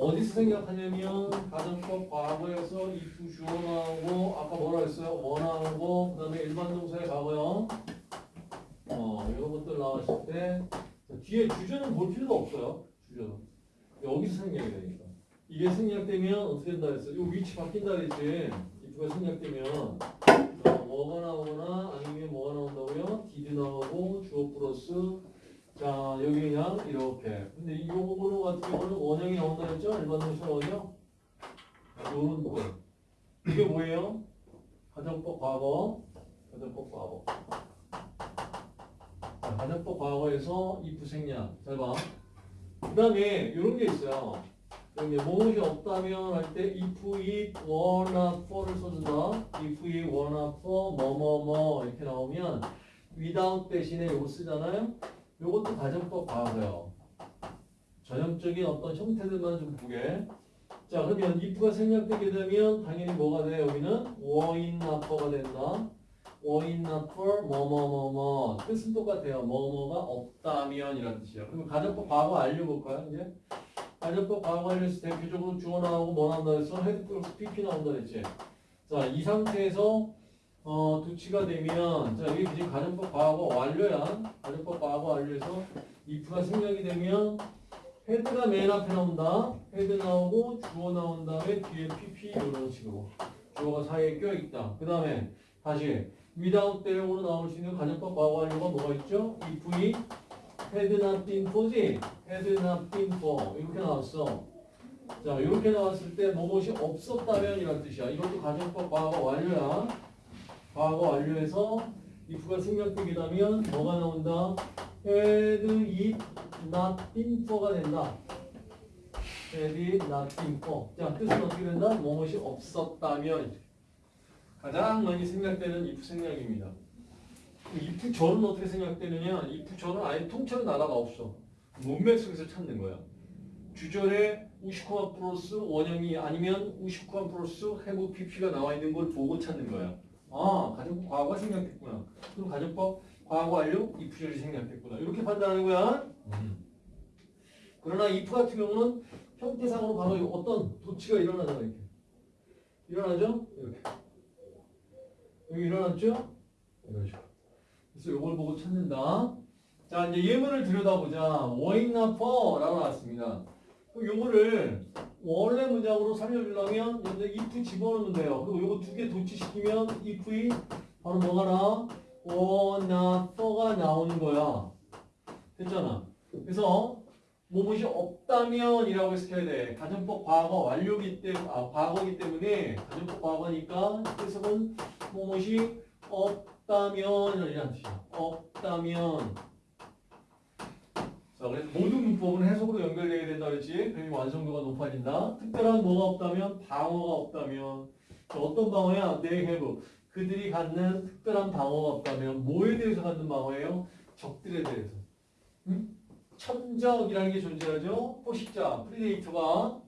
어디서 생략하냐면 가정법 과거에서 if 주어 나오고 아까 뭐라 했어요? 원 나오고 그 다음에 일반 동사의 과거형 어 이런 것들 나왔을 때 자, 뒤에 주저는 볼 필요가 없어요. 주저는 여기서 생략이 되니까 이게 생략되면 어떻게 된다 했어? 요 위치 바뀐다 그랬지. if가 생략되면 어, 뭐가 나오거나 아니면 뭐가 나온다고요? did 나오고 주어 플러스 자 여기 그냥 이렇게. 근데 이 요거 같은 경우는 원형이 나온다 했죠? 일반 동사 원형? 요런 거 이게 뭐예요? 가정법 과거. 가정법 과거. 자, 가정법 과거에서 if 생략 잘봐. 그 다음에 이런 게 있어요. 여기 무엇이 없다면 할 때 if it were not for를 써준다. if it were not for 뭐뭐뭐 이렇게 나오면 without 대신에 이거 쓰잖아요 요것도 가정법 과거예요. 전형적인 어떤 형태들만 좀 보게. 자, 그러면 if가 생략되게 되면 당연히 뭐가 돼? 여기는 not for가 된다. not for 뭐뭐뭐뭐 뜻은 똑같아요. 뭐뭐가 없다면 이란 뜻이야. 그럼 가정법 과거 완료 볼까요? 이제 가정법 과거 완료에서 대표적으로 주어 나오고 뭐 나온다 그랬어? had 플러스 pp 나온다 그랬지. 자, 이 상태에서 어, 도치가 되면, 자, 이게 지금 가정법 과거 완료야. 가정법 과거 완료에서 if가 생략이 되면, had가 맨 앞에 나온다. had 나오고, 주어 나온 다음에 뒤에 pp 이런 식으로. 주어가 사이에 껴있다. 그 다음에, 다시, without 대용으로 나올 수 있는 가정법 과거 완료가 뭐가 있죠? if이 had not been for지? had not been for. 이렇게 나왔어. 자, 이렇게 나왔을 때, 뭐뭇이 없었다면 이란 뜻이야. 이것도 가정법 과거 완료야. 과거 완료해서 if가 생략되게 되면 뭐가 나온다? had it not been for가 된다. had it not been for. 자, 뜻은 어떻게 된다? 무엇이 없었다면. 가장 많이 생략되는 if 생략입니다. if 절은 어떻게 생략되느냐? if 절은 아예 통째로 나라가 없어. 문맥 속에서 찾는 거야. 주절에 우시코마 플러스 원형이 아니면 우시코마 플러스 have pp가 나와 있는 걸 보고 찾는 거야. 아, 가정법 과거가 생략됐구나. 그럼 가정법 과거 완료 if절이 생략됐구나. 이렇게 판단하는 거야. 그러나 if 같은 경우는 형태상으로 바로 어떤 도치가 일어나잖아 이렇게. 일어나죠? 이렇게. 여기 일어났죠? 식으로. 그래서 이걸 보고 찾는다. 자, 이제 예문을 들여다보자. 워인나 퍼라고 나왔습니다. 그럼 요거를 원래 문장으로 살려주려면 여기다 if 집어넣으면 돼요. 그리고 요거 두 개 도치시키면 if이 바로 뭐가 나? 원나 for가 나오는 거야. 됐잖아. 그래서 뭐뭇이 없다면 이라고 해서 해야 돼. 가정법 과거 완료기 때문에, 아, 과거기 때문에 가정법 과거니까 해석은 뭐뭐이 없다면 이라는 뜻이야. 없다면 자, 그래서 모든 문법은 해석으로 연결되어야 된다 그랬지? 그러면 완성도가 높아진다. 특별한 뭐가 없다면 방어가 없다면 자, 어떤 방어야? they have 그들이 갖는 특별한 방어가 없다면 뭐에 대해서 갖는 방어예요? 적들에 대해서. 응? 천적이라는 게 존재하죠. 포식자, predator가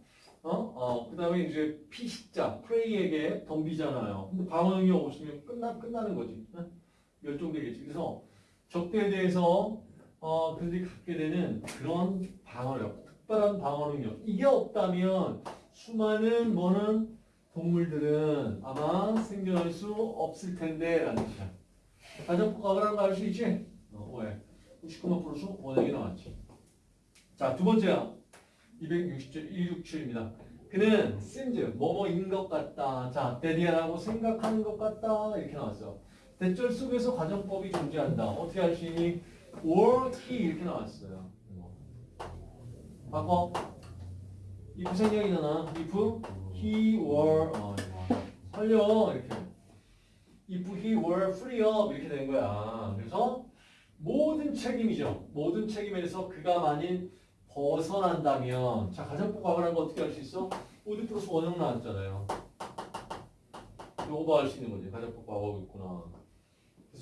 어? 어, 그 다음에 이제 피식자, 프레이에게 덤비잖아요. 근데 방어능이 없으면 끝나, 끝나는 거지. 응? 멸종되겠지. 그래서 적대에 대해서 어, 그들이 갖게 되는 그런 방어력, 특별한 방어 능력. 이게 없다면 수많은 뭐는 동물들은 아마 생존할 수 없을 텐데 라는 뜻이야. 가정법 과거라는 거알수 있지? 어, 왜? 99만 플러스 원액이 나왔지. 자, 두 번째야. 260절 167입니다. 그는 seems 뭐뭐인 것 같다. 자, 데디아라고 생각하는 것 같다. 이렇게 나왔어. 대절 속에서 가정법이 존재한다. 어떻게 할 수 있니? Or he 이렇게 나왔어요. 바꿔. if 생략이잖아. if he were 어, 살려 이렇게. if he were free of 이렇게 된 거야. 그래서 모든 책임이죠. 모든 책임에서 그가 만일 벗어난다면 자 가정법 과거라는 거 어떻게 할 수 있어? 오드 플러스 원형 나왔잖아요. 요거 할수 있는 거지. 가정법 과거고 있구나.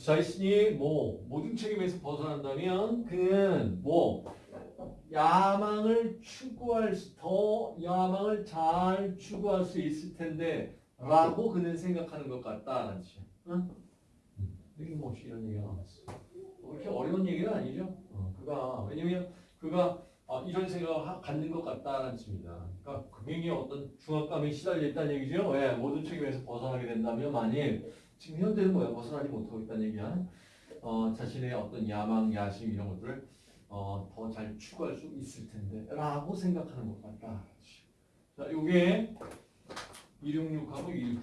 자신이 뭐 모든 책임에서 벗어난다면 그는 뭐 야망을 추구할 수, 더 야망을 잘 추구할 수 있을 텐데 라고 그는 생각하는 것 같다라는 뜻이야. 응? 여기 뭐 이런 얘기가 나왔어. 뭐 이렇게 어려운 얘기는 아니죠. 어, 그가 왜냐면 그가 어, 이런 생각을 하- 갖는 것 같다는 뜻입니다. 그러니까 굉장히 어떤 중압감에 시달려 있다는 얘기죠. 왜? 모든 책임에서 벗어나게 된다면 만일 지금 현재는 뭐야? 벗어나지 못하고 있다는 얘기야. 어, 자신의 어떤 야망, 야심 이런 것들을 어, 더 잘 추구할 수 있을 텐데 라고 생각하는 것 같다. 자, 요게 266하고 267